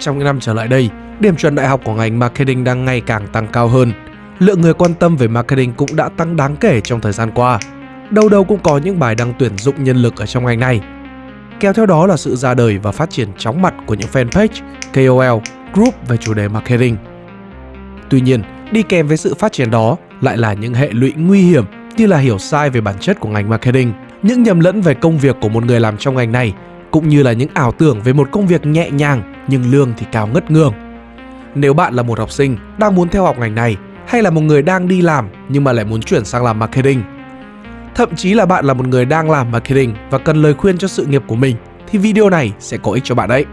trong những năm trở lại đây, điểm chuẩn đại học của ngành marketing đang ngày càng tăng cao hơn. Lượng người quan tâm về marketing cũng đã tăng đáng kể trong thời gian qua. Đâu đâu cũng có những bài đăng tuyển dụng nhân lực ở trong ngành này. Kéo theo đó là sự ra đời và phát triển chóng mặt của những fanpage, KOL, group về chủ đề marketing. Tuy nhiên, đi kèm với sự phát triển đó lại là những hệ lụy nguy hiểm như là hiểu sai về bản chất của ngành marketing, những nhầm lẫn về công việc của một người làm trong ngành này, cũng như là những ảo tưởng về một công việc nhẹ nhàng nhưng lương thì cao ngất ngường. Nếu bạn là một học sinh đang muốn theo học ngành này hay là một người đang đi làm nhưng mà lại muốn chuyển sang làm marketing, thậm chí là bạn là một người đang làm marketing và cần lời khuyên cho sự nghiệp của mình thì video này sẽ có ích cho bạn đấy.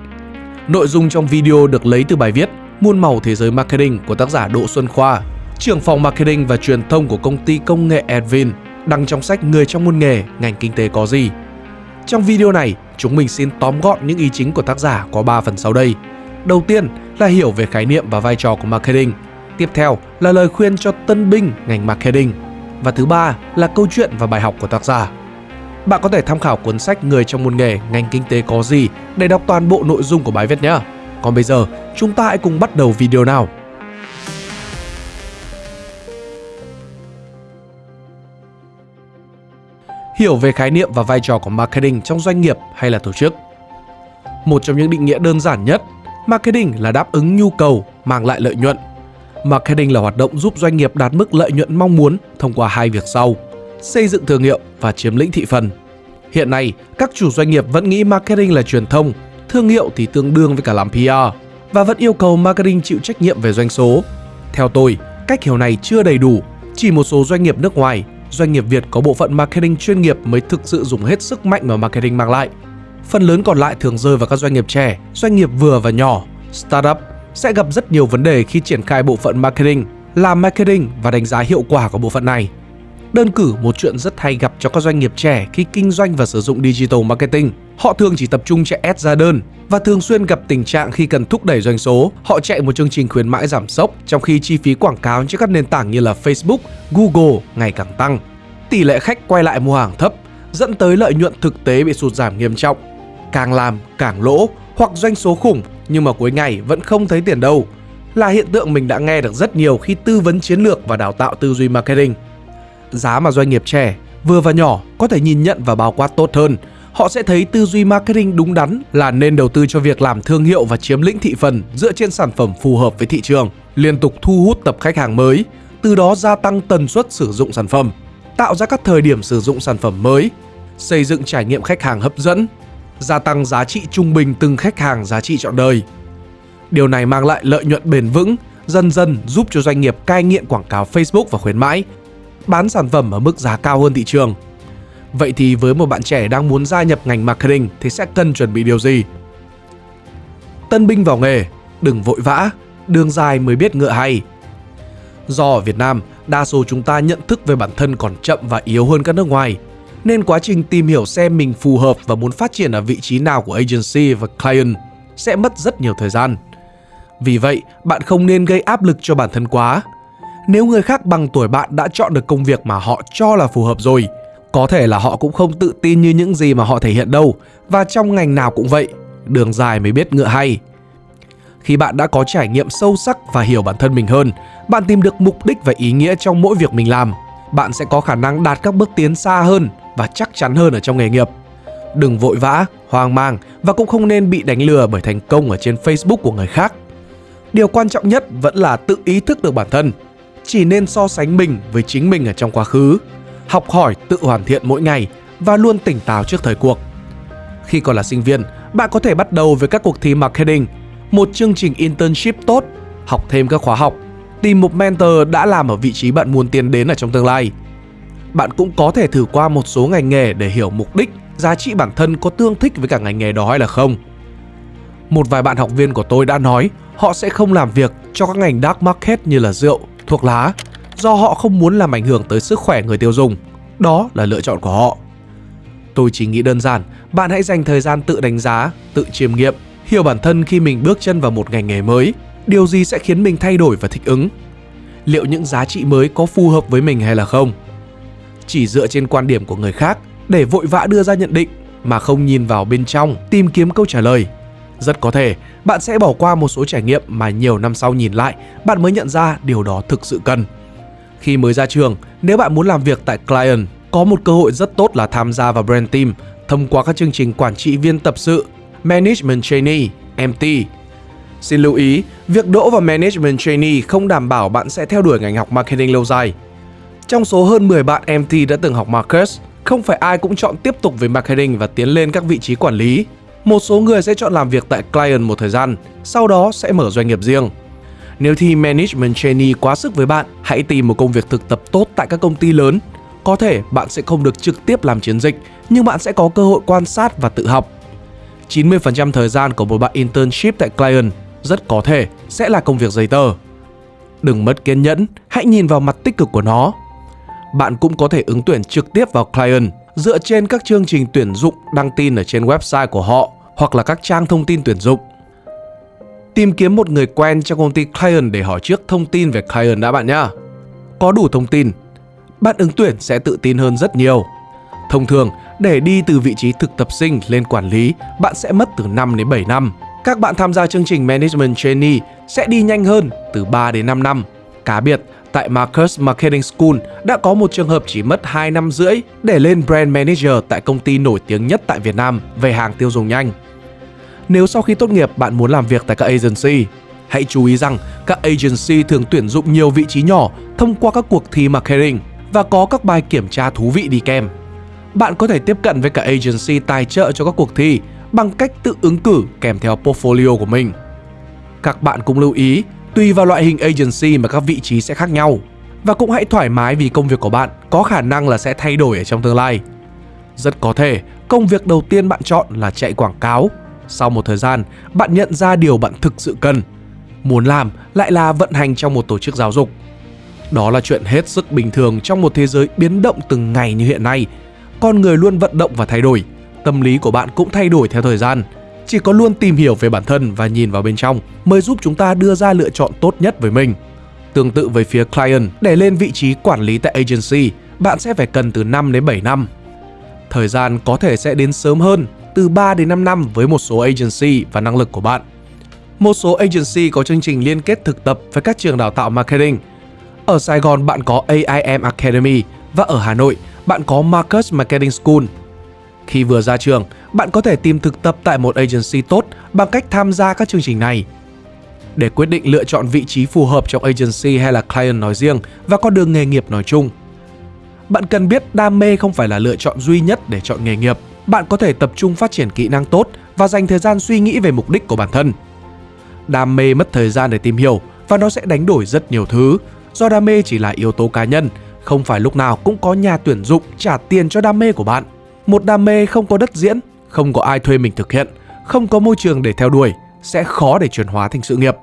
Nội dung trong video được lấy từ bài viết Muôn màu thế giới marketing của tác giả Đỗ Xuân Khoa, trưởng phòng marketing và truyền thông của công ty công nghệ Advin, đăng trong sách Người trong môn nghề, ngành kinh tế có gì. Trong video này, chúng mình xin tóm gọn những ý chính của tác giả có 3 phần sau đây. Đầu tiên là hiểu về khái niệm và vai trò của marketing. Tiếp theo là lời khuyên cho tân binh ngành marketing. Và thứ ba là câu chuyện và bài học của tác giả. Bạn có thể tham khảo cuốn sách Người trong môn nghề, ngành kinh tế có gì để đọc toàn bộ nội dung của bài viết nhé. Còn bây giờ, chúng ta hãy cùng bắt đầu video nào. Hiểu về khái niệm và vai trò của marketing trong doanh nghiệp hay là tổ chức. Một trong những định nghĩa đơn giản nhất, marketing là đáp ứng nhu cầu, mang lại lợi nhuận. Marketing là hoạt động giúp doanh nghiệp đạt mức lợi nhuận mong muốn thông qua hai việc sau: xây dựng thương hiệu và chiếm lĩnh thị phần. Hiện nay, các chủ doanh nghiệp vẫn nghĩ marketing là truyền thông, thương hiệu thì tương đương với cả làm PR và vẫn yêu cầu marketing chịu trách nhiệm về doanh số. Theo tôi, cách hiểu này chưa đầy đủ, chỉ một số doanh nghiệp nước ngoài, doanh nghiệp Việt có bộ phận marketing chuyên nghiệp mới thực sự dùng hết sức mạnh mà marketing mang lại. Phần lớn còn lại thường rơi vào các doanh nghiệp trẻ, doanh nghiệp vừa và nhỏ, startup sẽ gặp rất nhiều vấn đề khi triển khai bộ phận marketing, làm marketing và đánh giá hiệu quả của bộ phận này. Đơn cử một chuyện rất hay gặp cho các doanh nghiệp trẻ khi kinh doanh và sử dụng digital marketing. Họ thường chỉ tập trung chạy ads ra đơn và thường xuyên gặp tình trạng khi cần thúc đẩy doanh số, họ chạy một chương trình khuyến mãi giảm sốc trong khi chi phí quảng cáo trên các nền tảng như là Facebook, Google ngày càng tăng. Tỷ lệ khách quay lại mua hàng thấp dẫn tới lợi nhuận thực tế bị sụt giảm nghiêm trọng. Càng làm càng lỗ hoặc doanh số khủng nhưng mà cuối ngày vẫn không thấy tiền đâu là hiện tượng mình đã nghe được rất nhiều khi tư vấn chiến lược và đào tạo tư duy marketing giá mà doanh nghiệp trẻ, vừa và nhỏ có thể nhìn nhận và bao quát tốt hơn. Họ sẽ thấy tư duy marketing đúng đắn là nên đầu tư cho việc làm thương hiệu và chiếm lĩnh thị phần dựa trên sản phẩm phù hợp với thị trường, liên tục thu hút tập khách hàng mới, từ đó gia tăng tần suất sử dụng sản phẩm, tạo ra các thời điểm sử dụng sản phẩm mới, xây dựng trải nghiệm khách hàng hấp dẫn, gia tăng giá trị trung bình từng khách hàng giá trị trọn đời. Điều này mang lại lợi nhuận bền vững, dần dần giúp cho doanh nghiệp cai nghiện quảng cáo Facebook và khuyến mãi, bán sản phẩm ở mức giá cao hơn thị trường. Vậy thì với một bạn trẻ đang muốn gia nhập ngành marketing thì sẽ cần chuẩn bị điều gì? Tân binh vào nghề, đừng vội vã, đường dài mới biết ngựa hay. Do ở Việt Nam, đa số chúng ta nhận thức về bản thân còn chậm và yếu hơn các nước ngoài, nên quá trình tìm hiểu xem mình phù hợp và muốn phát triển ở vị trí nào của agency và client sẽ mất rất nhiều thời gian. Vì vậy, bạn không nên gây áp lực cho bản thân quá, nếu người khác bằng tuổi bạn đã chọn được công việc mà họ cho là phù hợp rồi, có thể là họ cũng không tự tin như những gì mà họ thể hiện đâu và trong ngành nào cũng vậy, đường dài mới biết ngựa hay. Khi bạn đã có trải nghiệm sâu sắc và hiểu bản thân mình hơn, bạn tìm được mục đích và ý nghĩa trong mỗi việc mình làm, bạn sẽ có khả năng đạt các bước tiến xa hơn và chắc chắn hơn ở trong nghề nghiệp. Đừng vội vã, hoang mang và cũng không nên bị đánh lừa bởi thành công ở trên Facebook của người khác. Điều quan trọng nhất vẫn là tự ý thức được bản thân chỉ nên so sánh mình với chính mình ở trong quá khứ, học hỏi tự hoàn thiện mỗi ngày và luôn tỉnh táo trước thời cuộc. Khi còn là sinh viên, bạn có thể bắt đầu với các cuộc thi marketing, một chương trình internship tốt, học thêm các khóa học, tìm một mentor đã làm ở vị trí bạn muốn tiến đến ở trong tương lai. Bạn cũng có thể thử qua một số ngành nghề để hiểu mục đích, giá trị bản thân có tương thích với cả ngành nghề đó hay là không. Một vài bạn học viên của tôi đã nói họ sẽ không làm việc cho các ngành dark market như là rượu, thuốc lá do họ không muốn làm ảnh hưởng tới sức khỏe người tiêu dùng. Đó là lựa chọn của họ. Tôi chỉ nghĩ đơn giản, bạn hãy dành thời gian tự đánh giá, tự chiêm nghiệm, hiểu bản thân khi mình bước chân vào một ngành nghề mới, điều gì sẽ khiến mình thay đổi và thích ứng. Liệu những giá trị mới có phù hợp với mình hay là không? Chỉ dựa trên quan điểm của người khác để vội vã đưa ra nhận định mà không nhìn vào bên trong tìm kiếm câu trả lời Rất có thể bạn sẽ bỏ qua một số trải nghiệm mà nhiều năm sau nhìn lại, bạn mới nhận ra điều đó thực sự cần. Khi mới ra trường, nếu bạn muốn làm việc tại client, có một cơ hội rất tốt là tham gia vào brand team thông qua các chương trình quản trị viên tập sự, management trainee, MT. Xin lưu ý, việc đỗ vào management trainee không đảm bảo bạn sẽ theo đuổi ngành học marketing lâu dài. Trong số hơn 10 bạn MT đã từng học Marcus, không phải ai cũng chọn tiếp tục với marketing và tiến lên các vị trí quản lý. Một số người sẽ chọn làm việc tại client một thời gian, sau đó sẽ mở doanh nghiệp riêng. Nếu thì management trainee quá sức với bạn, hãy tìm một công việc thực tập tốt tại các công ty lớn. Có thể bạn sẽ không được trực tiếp làm chiến dịch, nhưng bạn sẽ có cơ hội quan sát và tự học. 90% thời gian của một bạn internship tại client rất có thể sẽ là công việc giấy tờ. Đừng mất kiên nhẫn, hãy nhìn vào mặt tích cực của nó. Bạn cũng có thể ứng tuyển trực tiếp vào client dựa trên các chương trình tuyển dụng đăng tin ở trên website của họ hoặc là các trang thông tin tuyển dụng. Tìm kiếm một người quen trong công ty client để hỏi trước thông tin về client đã bạn nhé. Có đủ thông tin, bạn ứng tuyển sẽ tự tin hơn rất nhiều. Thông thường, để đi từ vị trí thực tập sinh lên quản lý, bạn sẽ mất từ 5 đến 7 năm. Các bạn tham gia chương trình Management Trainee sẽ đi nhanh hơn từ 3 đến 5 năm. Cá biệt, tại Marcus Marketing School đã có một trường hợp chỉ mất 2 năm rưỡi để lên Brand Manager tại công ty nổi tiếng nhất tại Việt Nam về hàng tiêu dùng nhanh. Nếu sau khi tốt nghiệp bạn muốn làm việc tại các agency, hãy chú ý rằng các agency thường tuyển dụng nhiều vị trí nhỏ thông qua các cuộc thi marketing và có các bài kiểm tra thú vị đi kèm. Bạn có thể tiếp cận với cả agency tài trợ cho các cuộc thi bằng cách tự ứng cử kèm theo portfolio của mình. Các bạn cũng lưu ý, tùy vào loại hình agency mà các vị trí sẽ khác nhau. Và cũng hãy thoải mái vì công việc của bạn có khả năng là sẽ thay đổi ở trong tương lai. Rất có thể công việc đầu tiên bạn chọn là chạy quảng cáo. Sau một thời gian, bạn nhận ra điều bạn thực sự cần. Muốn làm lại là vận hành trong một tổ chức giáo dục. Đó là chuyện hết sức bình thường trong một thế giới biến động từng ngày như hiện nay. Con người luôn vận động và thay đổi tâm lý của bạn cũng thay đổi theo thời gian. Chỉ có luôn tìm hiểu về bản thân và nhìn vào bên trong mới giúp chúng ta đưa ra lựa chọn tốt nhất với mình. Tương tự với phía client, để lên vị trí quản lý tại agency, bạn sẽ phải cần từ 5 đến 7 năm. Thời gian có thể sẽ đến sớm hơn, từ 3 đến 5 năm với một số agency và năng lực của bạn. Một số agency có chương trình liên kết thực tập với các trường đào tạo marketing. Ở Sài Gòn bạn có AIM Academy và ở Hà Nội bạn có Marcus Marketing School khi vừa ra trường, bạn có thể tìm thực tập tại một agency tốt bằng cách tham gia các chương trình này. Để quyết định lựa chọn vị trí phù hợp trong agency hay là client nói riêng và con đường nghề nghiệp nói chung. Bạn cần biết đam mê không phải là lựa chọn duy nhất để chọn nghề nghiệp. Bạn có thể tập trung phát triển kỹ năng tốt và dành thời gian suy nghĩ về mục đích của bản thân. Đam mê mất thời gian để tìm hiểu và nó sẽ đánh đổi rất nhiều thứ. Do đam mê chỉ là yếu tố cá nhân, không phải lúc nào cũng có nhà tuyển dụng trả tiền cho đam mê của bạn. Một đam mê không có đất diễn, không có ai thuê mình thực hiện, không có môi trường để theo đuổi, sẽ khó để chuyển hóa thành sự nghiệp.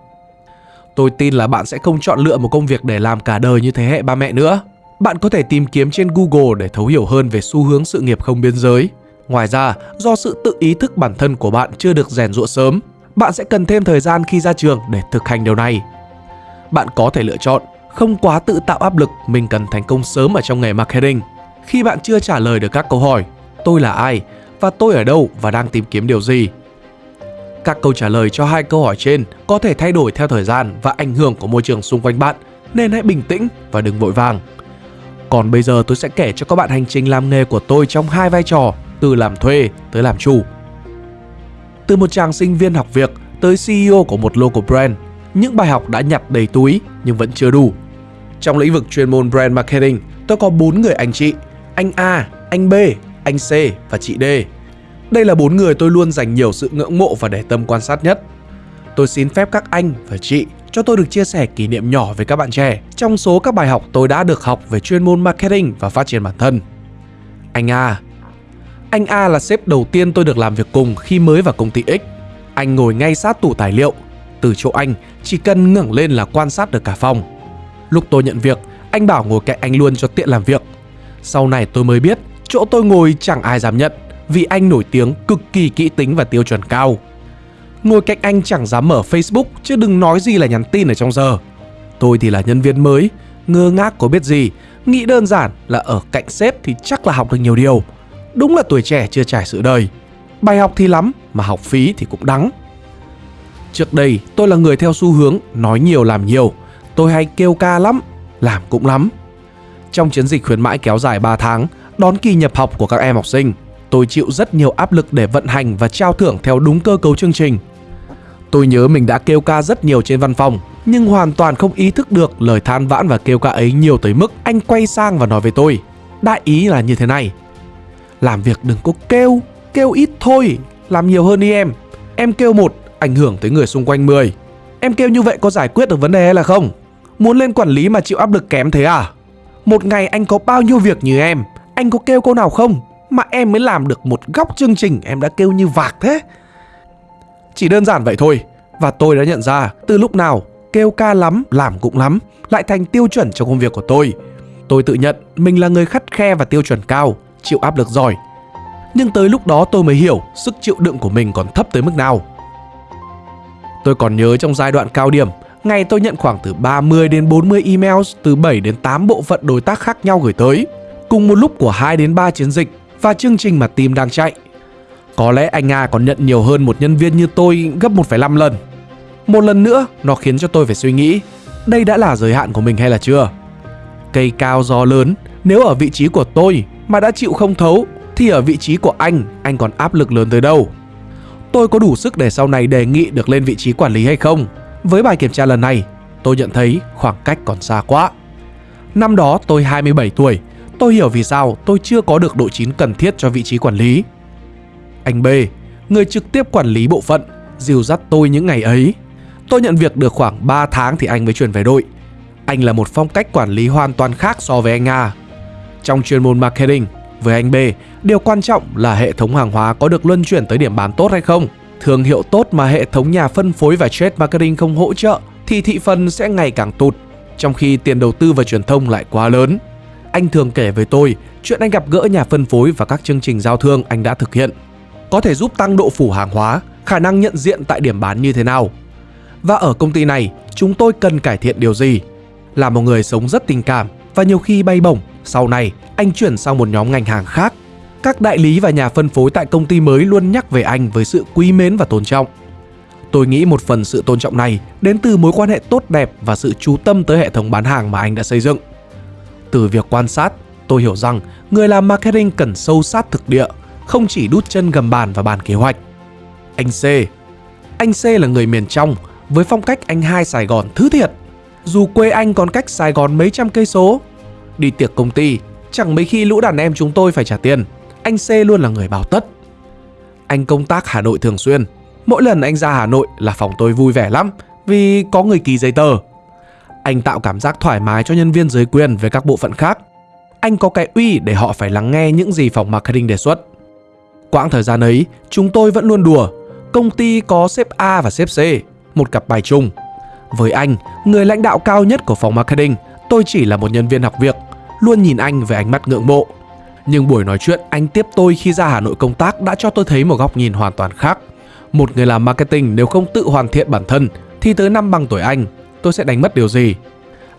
Tôi tin là bạn sẽ không chọn lựa một công việc để làm cả đời như thế hệ ba mẹ nữa. Bạn có thể tìm kiếm trên Google để thấu hiểu hơn về xu hướng sự nghiệp không biên giới. Ngoài ra, do sự tự ý thức bản thân của bạn chưa được rèn rũa sớm, bạn sẽ cần thêm thời gian khi ra trường để thực hành điều này. Bạn có thể lựa chọn không quá tự tạo áp lực mình cần thành công sớm ở trong nghề marketing. Khi bạn chưa trả lời được các câu hỏi, tôi là ai và tôi ở đâu và đang tìm kiếm điều gì. Các câu trả lời cho hai câu hỏi trên có thể thay đổi theo thời gian và ảnh hưởng của môi trường xung quanh bạn, nên hãy bình tĩnh và đừng vội vàng. Còn bây giờ tôi sẽ kể cho các bạn hành trình làm nghề của tôi trong hai vai trò, từ làm thuê tới làm chủ. Từ một chàng sinh viên học việc tới CEO của một local brand, những bài học đã nhặt đầy túi nhưng vẫn chưa đủ. Trong lĩnh vực chuyên môn brand marketing, tôi có bốn người anh chị, anh A, anh B anh C và chị D. Đây là bốn người tôi luôn dành nhiều sự ngưỡng mộ và để tâm quan sát nhất. Tôi xin phép các anh và chị cho tôi được chia sẻ kỷ niệm nhỏ với các bạn trẻ trong số các bài học tôi đã được học về chuyên môn marketing và phát triển bản thân. Anh A anh A là sếp đầu tiên tôi được làm việc cùng khi mới vào công ty X. Anh ngồi ngay sát tủ tài liệu. Từ chỗ anh, chỉ cần ngẩng lên là quan sát được cả phòng. Lúc tôi nhận việc, anh bảo ngồi cạnh anh luôn cho tiện làm việc. Sau này tôi mới biết Chỗ tôi ngồi chẳng ai dám nhận vì anh nổi tiếng cực kỳ kỹ tính và tiêu chuẩn cao. Ngồi cạnh anh chẳng dám mở Facebook chứ đừng nói gì là nhắn tin ở trong giờ. Tôi thì là nhân viên mới, ngơ ngác có biết gì, nghĩ đơn giản là ở cạnh sếp thì chắc là học được nhiều điều. Đúng là tuổi trẻ chưa trải sự đời. Bài học thì lắm mà học phí thì cũng đắng. Trước đây tôi là người theo xu hướng nói nhiều làm nhiều. Tôi hay kêu ca lắm, làm cũng lắm. Trong chiến dịch khuyến mãi kéo dài 3 tháng, đón kỳ nhập học của các em học sinh, tôi chịu rất nhiều áp lực để vận hành và trao thưởng theo đúng cơ cấu chương trình. Tôi nhớ mình đã kêu ca rất nhiều trên văn phòng, nhưng hoàn toàn không ý thức được lời than vãn và kêu ca ấy nhiều tới mức anh quay sang và nói với tôi. Đại ý là như thế này. Làm việc đừng có kêu, kêu ít thôi, làm nhiều hơn đi em. Em kêu một, ảnh hưởng tới người xung quanh 10. Em kêu như vậy có giải quyết được vấn đề hay là không? Muốn lên quản lý mà chịu áp lực kém thế à? Một ngày anh có bao nhiêu việc như em, anh có kêu câu nào không? Mà em mới làm được một góc chương trình em đã kêu như vạc thế. Chỉ đơn giản vậy thôi. Và tôi đã nhận ra từ lúc nào kêu ca lắm, làm cũng lắm lại thành tiêu chuẩn trong công việc của tôi. Tôi tự nhận mình là người khắt khe và tiêu chuẩn cao, chịu áp lực giỏi. Nhưng tới lúc đó tôi mới hiểu sức chịu đựng của mình còn thấp tới mức nào. Tôi còn nhớ trong giai đoạn cao điểm, ngày tôi nhận khoảng từ 30 đến 40 emails từ 7 đến 8 bộ phận đối tác khác nhau gửi tới, cùng một lúc của 2 đến 3 chiến dịch và chương trình mà team đang chạy. Có lẽ anh Nga còn nhận nhiều hơn một nhân viên như tôi gấp 1,5 lần. Một lần nữa, nó khiến cho tôi phải suy nghĩ, đây đã là giới hạn của mình hay là chưa? Cây cao gió lớn, nếu ở vị trí của tôi mà đã chịu không thấu, thì ở vị trí của anh, anh còn áp lực lớn tới đâu? Tôi có đủ sức để sau này đề nghị được lên vị trí quản lý hay không? Với bài kiểm tra lần này, tôi nhận thấy khoảng cách còn xa quá. Năm đó tôi 27 tuổi, tôi hiểu vì sao tôi chưa có được độ chín cần thiết cho vị trí quản lý. Anh B, người trực tiếp quản lý bộ phận, dìu dắt tôi những ngày ấy. Tôi nhận việc được khoảng 3 tháng thì anh mới chuyển về đội. Anh là một phong cách quản lý hoàn toàn khác so với anh A. Trong chuyên môn marketing, với anh B, điều quan trọng là hệ thống hàng hóa có được luân chuyển tới điểm bán tốt hay không. Thương hiệu tốt mà hệ thống nhà phân phối và trade marketing không hỗ trợ thì thị phần sẽ ngày càng tụt, trong khi tiền đầu tư và truyền thông lại quá lớn. Anh thường kể với tôi chuyện anh gặp gỡ nhà phân phối và các chương trình giao thương anh đã thực hiện. Có thể giúp tăng độ phủ hàng hóa, khả năng nhận diện tại điểm bán như thế nào. Và ở công ty này, chúng tôi cần cải thiện điều gì? Là một người sống rất tình cảm và nhiều khi bay bổng, sau này anh chuyển sang một nhóm ngành hàng khác. Các đại lý và nhà phân phối tại công ty mới luôn nhắc về anh với sự quý mến và tôn trọng. Tôi nghĩ một phần sự tôn trọng này đến từ mối quan hệ tốt đẹp và sự chú tâm tới hệ thống bán hàng mà anh đã xây dựng. Từ việc quan sát, tôi hiểu rằng người làm marketing cần sâu sát thực địa, không chỉ đút chân gầm bàn và bàn kế hoạch. Anh C Anh C là người miền trong, với phong cách anh hai Sài Gòn thứ thiệt. Dù quê anh còn cách Sài Gòn mấy trăm cây số, đi tiệc công ty, chẳng mấy khi lũ đàn em chúng tôi phải trả tiền. Anh C luôn là người bảo tất. Anh công tác Hà Nội thường xuyên. Mỗi lần anh ra Hà Nội là phòng tôi vui vẻ lắm vì có người ký giấy tờ. Anh tạo cảm giác thoải mái cho nhân viên dưới quyền với các bộ phận khác. Anh có cái uy để họ phải lắng nghe những gì phòng marketing đề xuất. Quãng thời gian ấy, chúng tôi vẫn luôn đùa. Công ty có sếp A và sếp C, một cặp bài chung. Với anh, người lãnh đạo cao nhất của phòng marketing, tôi chỉ là một nhân viên học việc, luôn nhìn anh với ánh mắt ngưỡng mộ. Nhưng buổi nói chuyện anh tiếp tôi khi ra Hà Nội công tác đã cho tôi thấy một góc nhìn hoàn toàn khác. Một người làm marketing nếu không tự hoàn thiện bản thân thì tới năm bằng tuổi anh, tôi sẽ đánh mất điều gì?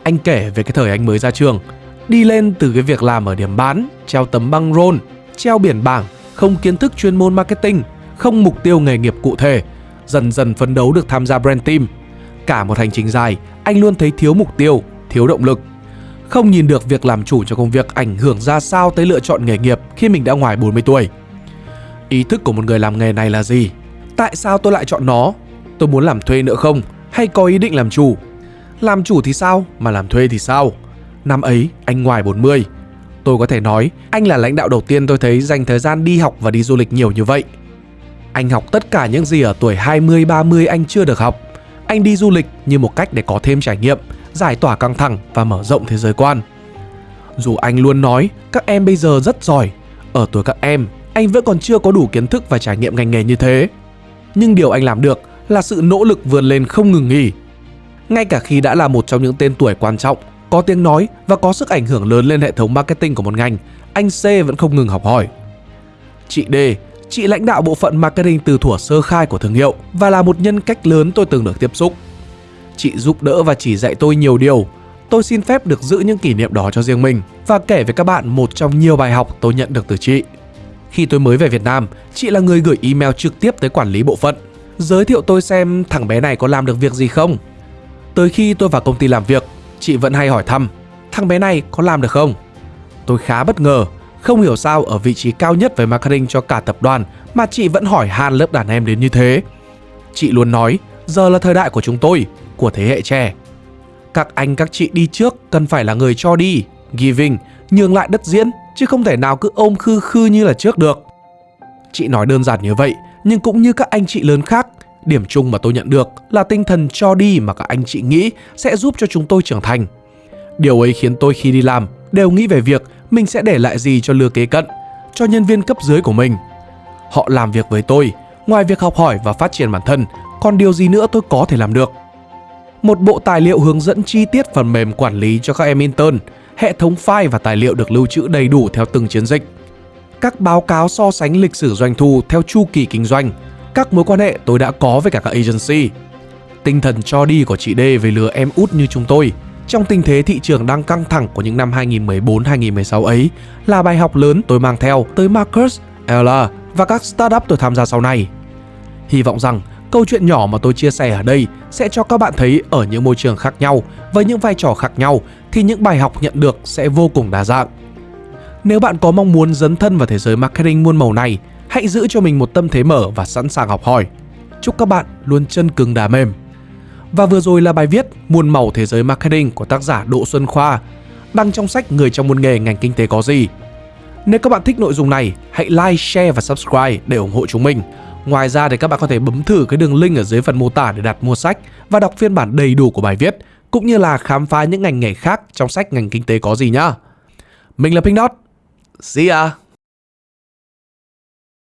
Anh kể về cái thời anh mới ra trường, đi lên từ cái việc làm ở điểm bán, treo tấm băng rôn, treo biển bảng, không kiến thức chuyên môn marketing, không mục tiêu nghề nghiệp cụ thể, dần dần phấn đấu được tham gia brand team. Cả một hành trình dài, anh luôn thấy thiếu mục tiêu, thiếu động lực. Không nhìn được việc làm chủ cho công việc ảnh hưởng ra sao tới lựa chọn nghề nghiệp khi mình đã ngoài 40 tuổi. Ý thức của một người làm nghề này là gì? Tại sao tôi lại chọn nó? Tôi muốn làm thuê nữa không? Hay có ý định làm chủ? Làm chủ thì sao? Mà làm thuê thì sao? Năm ấy, anh ngoài 40. Tôi có thể nói, anh là lãnh đạo đầu tiên tôi thấy dành thời gian đi học và đi du lịch nhiều như vậy. Anh học tất cả những gì ở tuổi 20-30 anh chưa được học. Anh đi du lịch như một cách để có thêm trải nghiệm, giải tỏa căng thẳng và mở rộng thế giới quan. Dù anh luôn nói các em bây giờ rất giỏi, ở tuổi các em, anh vẫn còn chưa có đủ kiến thức và trải nghiệm ngành nghề như thế. Nhưng điều anh làm được là sự nỗ lực vươn lên không ngừng nghỉ. Ngay cả khi đã là một trong những tên tuổi quan trọng, có tiếng nói và có sức ảnh hưởng lớn lên hệ thống marketing của một ngành, anh C vẫn không ngừng học hỏi. Chị D, chị lãnh đạo bộ phận marketing từ thuở sơ khai của thương hiệu và là một nhân cách lớn tôi từng được tiếp xúc. Chị giúp đỡ và chỉ dạy tôi nhiều điều. Tôi xin phép được giữ những kỷ niệm đó cho riêng mình và kể với các bạn một trong nhiều bài học tôi nhận được từ chị. Khi tôi mới về Việt Nam, chị là người gửi email trực tiếp tới quản lý bộ phận. giới thiệu tôi xem thằng bé này có làm được việc gì không. Tới khi tôi vào công ty làm việc, chị vẫn hay hỏi thăm, thằng bé này có làm được không? Tôi khá bất ngờ, không hiểu sao ở vị trí cao nhất về marketing cho cả tập đoàn mà chị vẫn hỏi han lớp đàn em đến như thế. Chị luôn nói, giờ là thời đại của chúng tôi, của thế hệ trẻ. Các anh các chị đi trước cần phải là người cho đi, giving, nhường lại đất diễn, chứ không thể nào cứ ôm khư khư như là trước được. Chị nói đơn giản như vậy, nhưng cũng như các anh chị lớn khác, điểm chung mà tôi nhận được là tinh thần cho đi mà các anh chị nghĩ sẽ giúp cho chúng tôi trưởng thành. Điều ấy khiến tôi khi đi làm đều nghĩ về việc mình sẽ để lại gì cho lứa kế cận, cho nhân viên cấp dưới của mình. Họ làm việc với tôi, ngoài việc học hỏi và phát triển bản thân, còn điều gì nữa tôi có thể làm được. Một bộ tài liệu hướng dẫn chi tiết phần mềm quản lý cho các em intern, hệ thống file và tài liệu được lưu trữ đầy đủ theo từng chiến dịch. Các báo cáo so sánh lịch sử doanh thu theo chu kỳ kinh doanh, các mối quan hệ tôi đã có với cả các agency. Tinh thần cho đi của chị D về lừa em út như chúng tôi trong tình thế thị trường đang căng thẳng của những năm 2014-2016 ấy là bài học lớn tôi mang theo tới Marcus, Ella và các startup tôi tham gia sau này. Hy vọng rằng câu chuyện nhỏ mà tôi chia sẻ ở đây sẽ cho các bạn thấy ở những môi trường khác nhau với những vai trò khác nhau thì những bài học nhận được sẽ vô cùng đa dạng. Nếu bạn có mong muốn dấn thân vào thế giới marketing muôn màu này, hãy giữ cho mình một tâm thế mở và sẵn sàng học hỏi. Chúc các bạn luôn chân cứng đá mềm. Và vừa rồi là bài viết Muôn màu thế giới marketing của tác giả Đỗ Xuân Khoa, đăng trong sách Người trong môn nghề ngành kinh tế có gì. Nếu các bạn thích nội dung này, hãy like, share và subscribe để ủng hộ chúng mình. Ngoài ra thì các bạn có thể bấm thử cái đường link ở dưới phần mô tả để đặt mua sách và đọc phiên bản đầy đủ của bài viết, cũng như là khám phá những ngành nghề khác trong sách ngành kinh tế có gì nhá. Mình là Pink Dot. See ya!